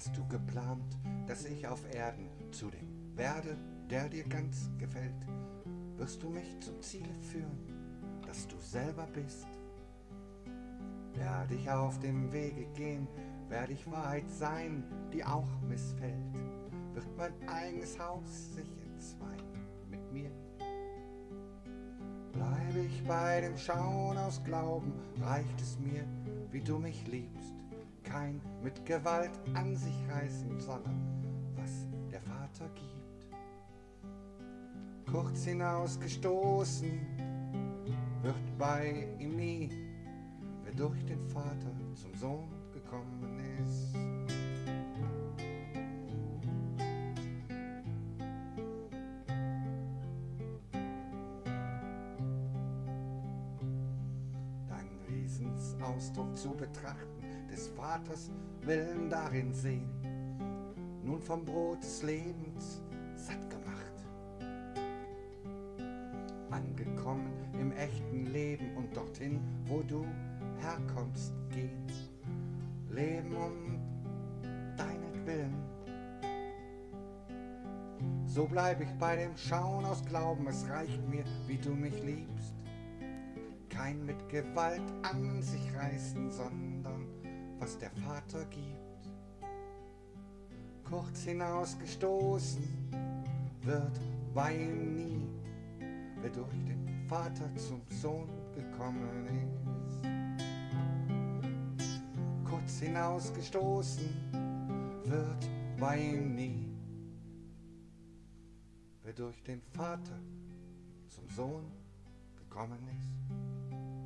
Hast du geplant, dass ich auf Erden zu dem werde, der dir ganz gefällt? Wirst du mich zum Ziele führen, dass du selber bist? Werde ich auf dem Wege gehen, werde ich Wahrheit sein, die auch missfällt? Wird mein eigenes Haus sich entzweien mit mir? Bleibe ich bei dem Schauen aus Glauben, reicht es mir, wie du mich liebst. Kein mit Gewalt an sich reißen, sondern was der Vater gibt. Kurz hinausgestoßen wird bei ihm nie, wer durch den Vater zum Sohn gekommen ist. Wesensausdruck zu betrachten, des Vaters Willen darin sehen, nun vom Brot des Lebens satt gemacht. Angekommen im echten Leben und dorthin, wo du herkommst, gehen. Leben um deinetwillen. So bleib ich bei dem Schauen aus Glauben, es reicht mir, wie du mich liebst. Kein mit Gewalt an sich reißen, sondern was der Vater gibt. Kurz hinausgestoßen wird ihm nie, wer durch den Vater zum Sohn gekommen ist. Kurz hinausgestoßen wird ihm nie, wer durch den Vater zum Sohn gekommen ist.